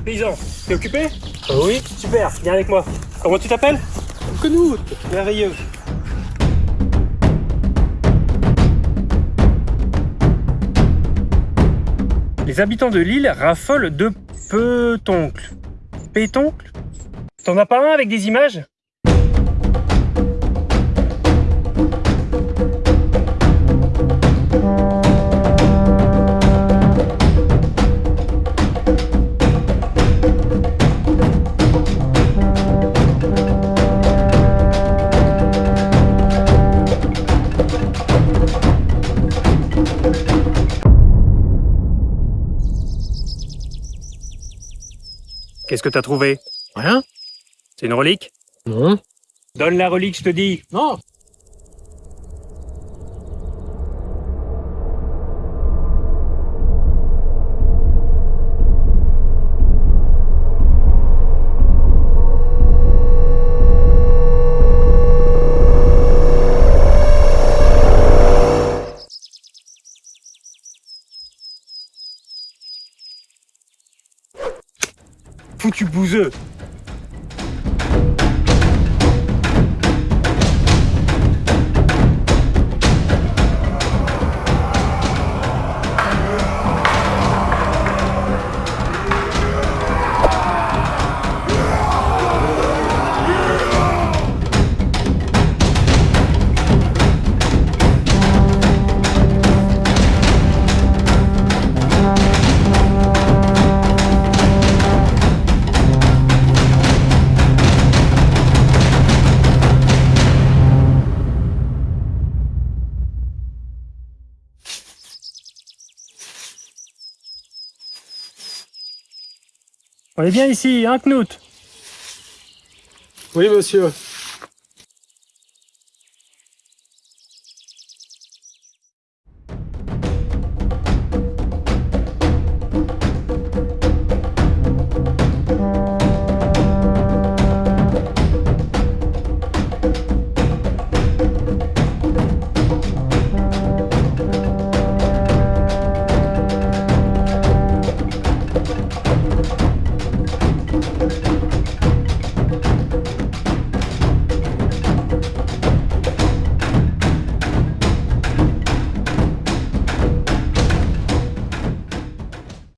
paysan. T'es occupé oui. Super, viens avec moi. Comment tu t'appelles Knut. Merveilleux. Les habitants de l'île raffolent de petoncles. Pétoncles T'en as pas un avec des images? Qu'est-ce que t'as trouvé? Rien? C'est une relique? Non. Donne la relique, je te dis. Non. Foutu bouseux On est bien ici, hein Knut Oui monsieur.